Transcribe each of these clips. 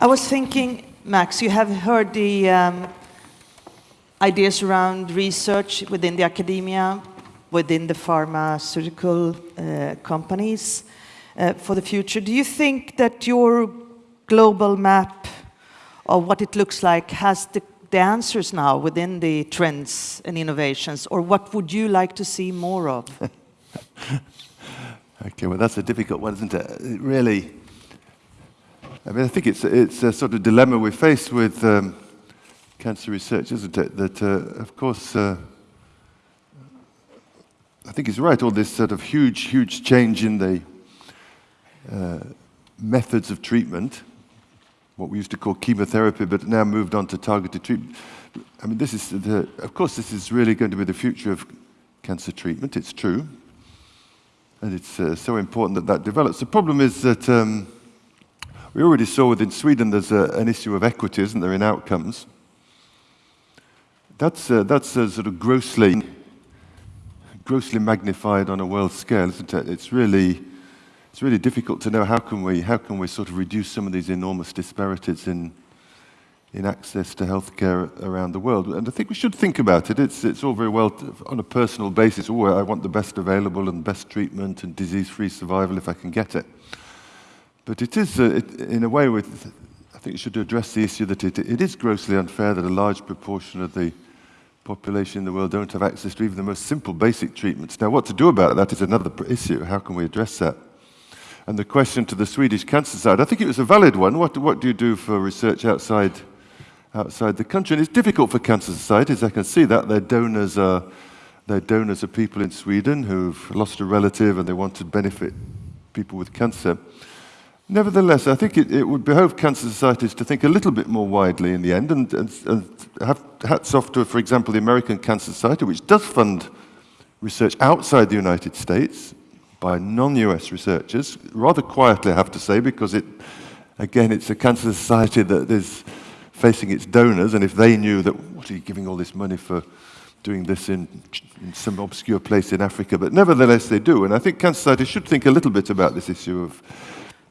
I was thinking, Max, you have heard the um, ideas around research within the academia, within the pharmaceutical uh, companies uh, for the future. Do you think that your global map of what it looks like has the, the answers now within the trends and innovations, or what would you like to see more of? okay, well, that's a difficult one, isn't it? It really, I mean, I think it's, it's a sort of dilemma we face with um, cancer research, isn't it? That, uh, of course, uh, I think he's right, all this sort of huge, huge change in the uh, methods of treatment, what we used to call chemotherapy, but now moved on to targeted treatment. I mean, this is, the, of course, this is really going to be the future of cancer treatment, it's true. And it's uh, so important that that develops. The problem is that um, we already saw within Sweden there's a, an issue of equity, isn't there, in outcomes. That's, uh, that's sort of grossly grossly magnified on a world scale, isn't it? It's really, it's really difficult to know how can we, how can we sort of reduce some of these enormous disparities in, in access to healthcare around the world. And I think we should think about it. It's, it's all very well on a personal basis. Oh, I want the best available and best treatment and disease-free survival if I can get it. But it is, uh, it, in a way, with, I think you should address the issue that it, it is grossly unfair that a large proportion of the population in the world don't have access to even the most simple basic treatments. Now, what to do about that is another issue. How can we address that? And the question to the Swedish Cancer Society, I think it was a valid one. What, what do you do for research outside, outside the country? And it's difficult for cancer societies. I can see that. Their donors are, their donors are people in Sweden who've lost a relative and they want to benefit people with cancer. Nevertheless, I think it, it, would behove cancer societies to think a little bit more widely in the end and, and, and have hats off to, for example, the American Cancer Society, which does fund research outside the United States by non-US researchers, rather quietly, I have to say, because it, again, it's a cancer society that is facing its donors, and if they knew that, what are you giving all this money for doing this in, in some obscure place in Africa? But nevertheless, they do, and I think cancer societies should think a little bit about this issue of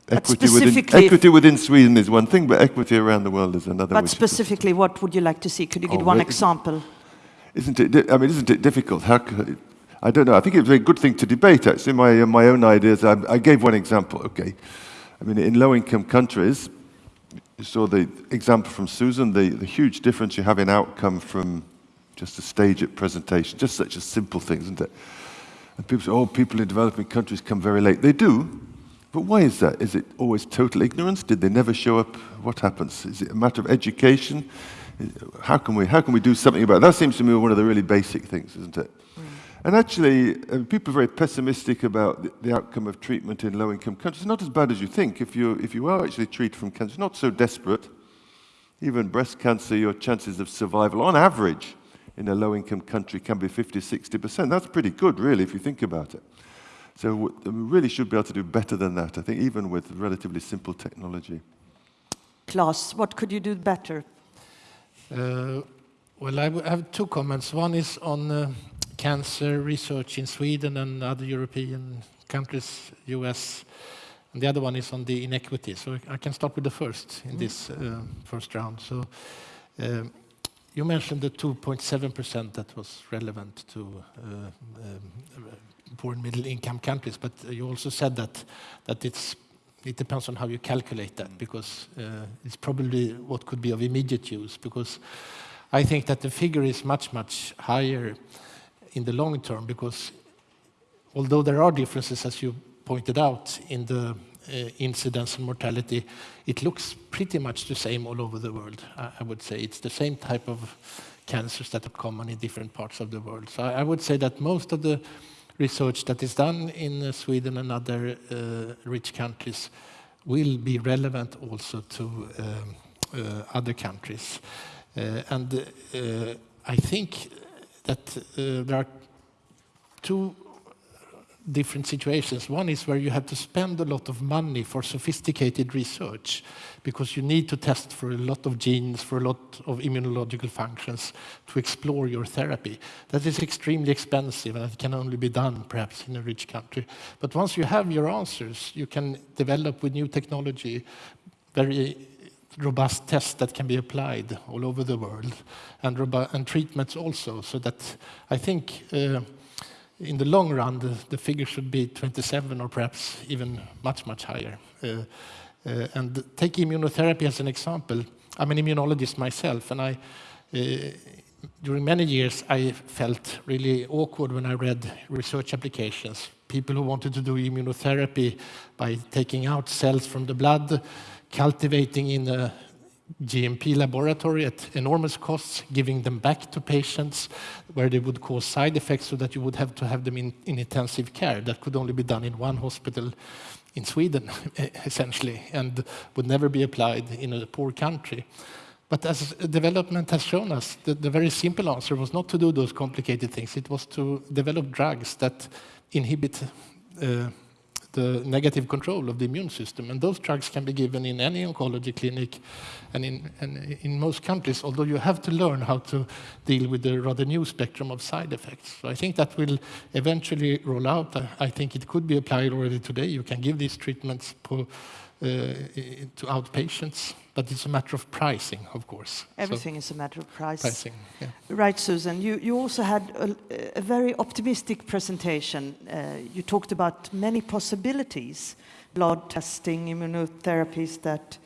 Equity within, equity within, Sweden is one thing, but equity around the world is another. But specifically, what would you like to see? Could you give oh, one example? Isn't it? I mean, isn't it difficult? How could, I don't know. I think it's a good thing to debate. Actually, my uh, my own ideas. I, I gave one example. Okay, I mean, in low-income countries, you saw the example from Susan. The the huge difference you have in outcome from just a stage at presentation. Just such a simple thing, isn't it? And people say, "Oh, people in developing countries come very late." They do, but why is that? Is it always total ignorance? Did they never show up? What happens? Is it a matter of education? How can we, how can we do something about it? That seems to me one of the really basic things, isn't it? Mm. And actually, uh, people are very pessimistic about the, the outcome of treatment in low-income countries. It's not as bad as you think. If you, if you are actually treated from cancer, not so desperate, even breast cancer, your chances of survival, on average, in a low-income country can be 50, 60%. That's pretty good, really, if you think about it. So we really should be able to do better than that, I think, even with relatively simple technology. Klaus, what could you do better? Uh, well, I have two comments. One is on uh, cancer research in Sweden and other European countries, US, and the other one is on the inequity. So I can start with the first in mm. this uh, first round. So um, you mentioned the 2.7% that was relevant to uh, um, poor and middle income countries, but you also said that, that it's, it depends on how you calculate that because uh, it's probably what could be of immediate use because I think that the figure is much, much higher in the long term because although there are differences, as you pointed out, in the uh, incidence and mortality, it looks pretty much the same all over the world, I, I would say. It's the same type of cancers that are common in different parts of the world. So I, I would say that most of the research that is done in uh, Sweden and other uh, rich countries will be relevant also to um, uh, other countries. and I think that there are two different situations. One is where you have to spend a lot of money for sophisticated research because you need to test for a lot of genes, for a lot of immunological functions to explore your therapy. That is extremely expensive and it can only be done perhaps in a rich country. But once you have your answers, you can develop with new technology very robust tests that can be applied all over the world, and, and treatments also. So that I think uh, in the long run, the, the, figure should be 27 or perhaps even much, much higher. Uh, uh, and take immunotherapy as an example. I'm an immunologist myself, and I, uh, during many years, I felt really awkward when I read research applications. People who wanted to do immunotherapy by taking out cells from the blood, cultivating in a GMP laboratory at enormous costs, giving them back to patients where they would cause side effects so that you would have to have them in, in intensive care. That could only be done in one hospital in Sweden, essentially, and would never be applied in a poor country. But as development has shown us, the, the, very simple answer was not to do those complicated things. It was to develop drugs that inhibit uh, the negative control of the immune system. And those drugs can be given in any oncology clinic and in, and in most countries, although you have to learn how to deal with the rather new spectrum of side effects. So I think that will eventually roll out. I think it could be applied already today. You can give these treatments uh, to outpatients but it's a matter of pricing, of course. Everything so, is a matter of price. pricing. Yeah. Right, Susan. You, you also had a, a very optimistic presentation. Uh, you talked about many possibilities, blood testing, immunotherapies that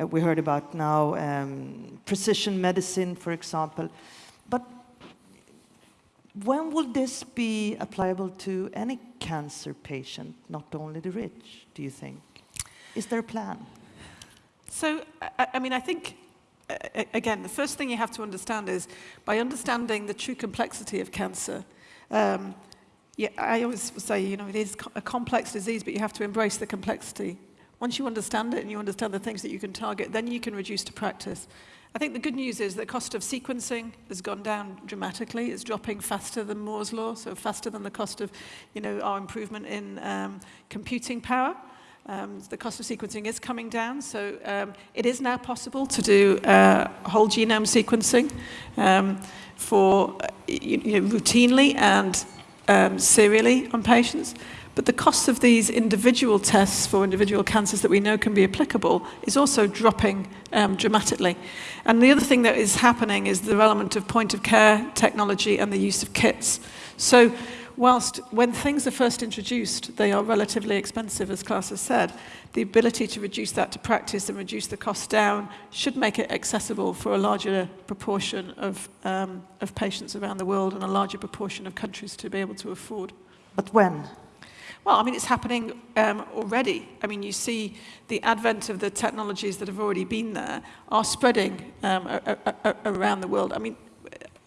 uh, we heard about now, um, precision medicine, for example. But when will this be applicable to any cancer patient, not only the rich, do you think? Is there a plan? So, I, I mean, I think, again, the first thing you have to understand is by understanding the true complexity of cancer, um, yeah, I always say, you know, it is a complex disease, but you have to embrace the complexity. Once you understand it and you understand the things that you can target, then you can reduce to practice. I think the good news is the cost of sequencing has gone down dramatically. It's dropping faster than Moore's law, so faster than the cost of, you know, our improvement in um, computing power. Um, the cost of sequencing is coming down, so um, it is now possible to do uh, whole genome sequencing um, for uh, you know, routinely and um, serially on patients. But the cost of these individual tests for individual cancers that we know can be applicable is also dropping um, dramatically. And the other thing that is happening is the development of point of care technology and the use of kits. So whilst when things are first introduced, they are relatively expensive, as Klaus has said, the ability to reduce that to practice and reduce the cost down should make it accessible for a larger proportion of, um, of patients around the world and a larger proportion of countries to be able to afford. But when? Well, I mean, it's happening um, already. I mean, you see the advent of the technologies that have already been there are spreading um, around the world. I mean,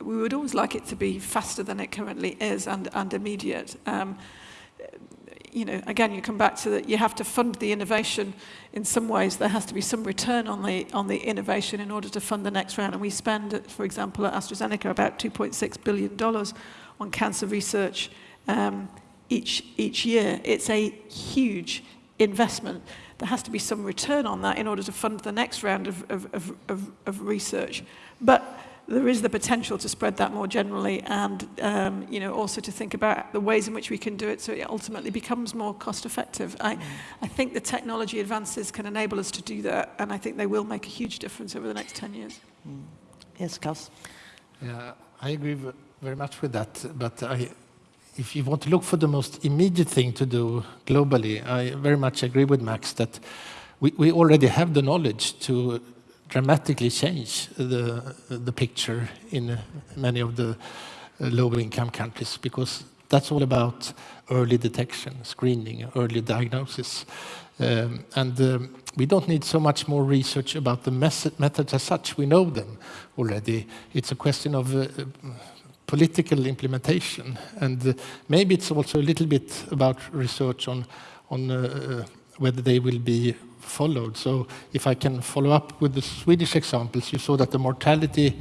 we would always like it to be faster than it currently is and, and immediate. Um, you know, again, you come back to that you have to fund the innovation in some ways. There has to be some return on the, on the innovation in order to fund the next round. And we spend, for example, at AstraZeneca about $2.6 billion on cancer research um, each, each year. It's a huge investment. There has to be some return on that in order to fund the next round of, of, of, of, of research. But there is the potential to spread that more generally and um, you know, also to think about the ways in which we can do it so it ultimately becomes more cost effective. I, mm. I think the technology advances can enable us to do that and I think they will make a huge difference over the next 10 years. Mm. Yes, Klaus? Yeah, I agree very much with that, but I, if you want to look for the most immediate thing to do globally, I very much agree with Max that we, we already have the knowledge to dramatically change the, the picture in many of the uh, low-income countries because that's all about early detection, screening, early diagnosis. Um, and um, we don't need so much more research about the methods as such. We know them already. It's a question of uh, political implementation. And uh, maybe it's also a little bit about research on, on uh, whether they will be followed. So if I can follow up with the Swedish examples, you saw that the mortality,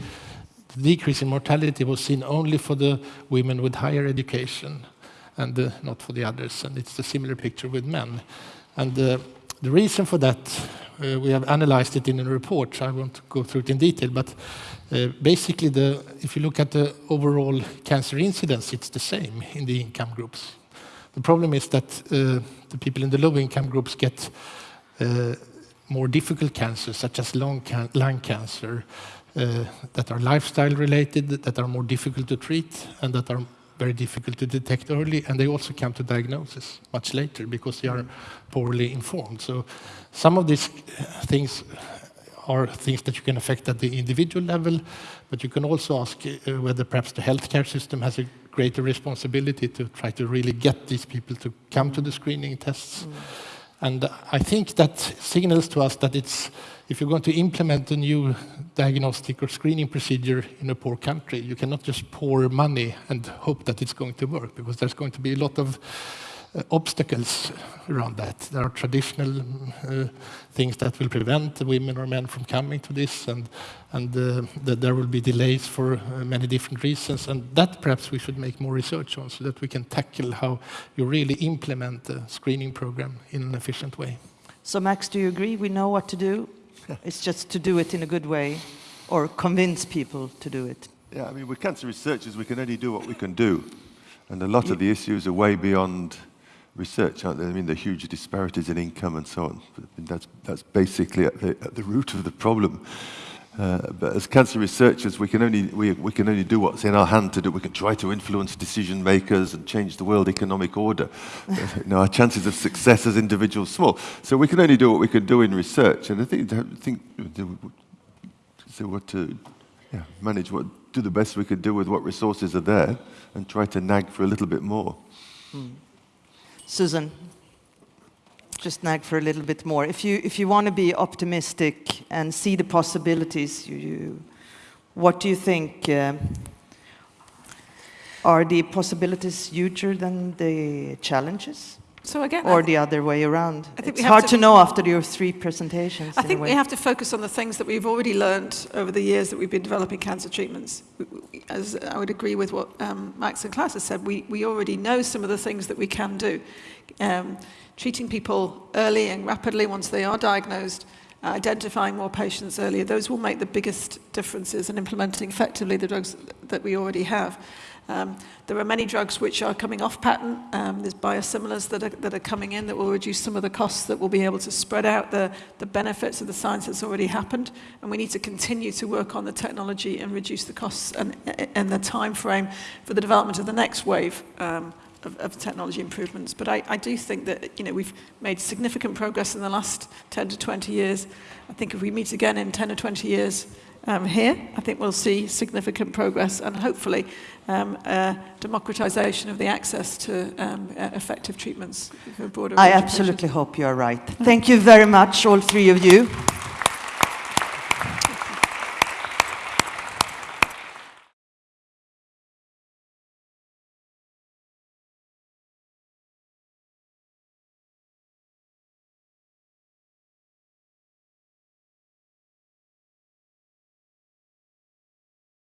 decrease in mortality was seen only for the women with higher education and uh, not for the others. And it's a similar picture with men. And uh, the reason for that, uh, we have analyzed it in a report. so I won't go through it in detail, but uh, basically, the, if you look at the overall cancer incidence, it's the same in the income groups. The problem is that uh, the people in the low income groups get more difficult cancers, such as lung, can- lung cancer, uh, that are lifestyle related, that are more difficult to treat, and that are very difficult to detect early, and they also come to diagnosis much later because they are poorly informed. So some of these uh, things are things that you can affect at the individual level, but you can also ask uh, whether perhaps the healthcare system has a greater responsibility to try to really get these people to come to the screening tests. And I think that signals to us that it's, if you're going to implement a new diagnostic or screening procedure in a poor country, you cannot just pour money and hope that it's going to work, because there's going to be a lot of obstacles around that. There are traditional uh, things that will prevent women or men from coming to this, and, and uh, that there will be delays for uh, many different reasons. And that perhaps we should make more research on so that we can tackle how you really implement the screening program in an efficient way. So, Max, do you agree? We know what to do. It's just to do it in a good way or convince people to do it. Yeah, I mean, we're cancer researchers, we can only do what we can do. And a lot of the issues are way beyond research? I mean, the huge disparities in income and so on. I mean, that's, that's basically at the, at the root of the problem. Uh, but as cancer researchers, we can, only, we, we can only do what's in our hand to do. We can try to influence decision makers and change the world economic order. you know, our chances of success as individuals small. So we can only do what we can do in research. And I think, I think so what to yeah, manage what, do the best we could do with what resources are there and try to nag for a little bit more. Susan, just nag for a little bit more. If you, if you want to be optimistic and see the possibilities, you, you, what do you think? Uh, are the possibilities huger than the challenges? So again, Or the other way around? I think It's hard to- to know after your three presentations. I think we have to focus on the things that we've already learned over the years that we've been developing cancer treatments. As I would agree with what um, Max and Klaus have said, we, we already know some of the things that we can do. Um, treating people early and rapidly once they are diagnosed, identifying more patients earlier, those will make the biggest differences in implementing effectively the drugs that we already have. Um, there are many drugs which are coming off patent. Um, there's biosimilars that are, that are coming in that will reduce some of the costs, that will be able to spread out the, the benefits of the science that's already happened. And we need to continue to work on the technology and reduce the costs and, and the time frame for the development of the next wave um, of, of technology improvements. But I, I do think that you know, we've made significant progress in the last 10 to 20 years. I think if we meet again in 10 or 20 years, um, here. I think we'll see significant progress and hopefully um, uh, democratization of the access to um, uh, effective treatments for I absolutely hope you're right. Thank you very much, all three of you.